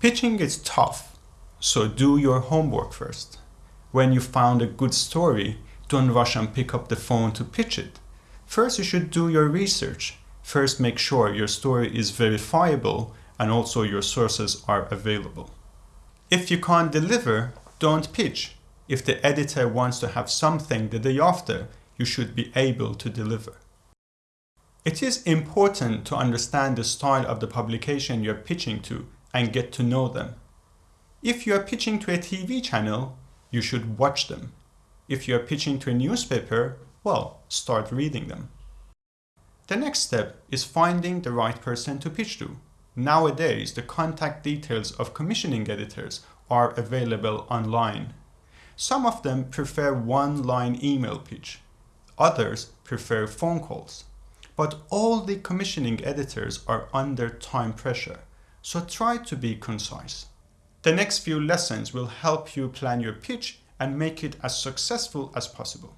Pitching is tough, so do your homework first. When you found a good story, don't rush and pick up the phone to pitch it. First, you should do your research. First, make sure your story is verifiable and also your sources are available. If you can't deliver, don't pitch. If the editor wants to have something the day after, you should be able to deliver. It is important to understand the style of the publication you're pitching to and get to know them. If you are pitching to a TV channel, you should watch them. If you are pitching to a newspaper, well, start reading them. The next step is finding the right person to pitch to. Nowadays, the contact details of commissioning editors are available online. Some of them prefer one-line email pitch. Others prefer phone calls. But all the commissioning editors are under time pressure, so try to be concise. The next few lessons will help you plan your pitch and make it as successful as possible.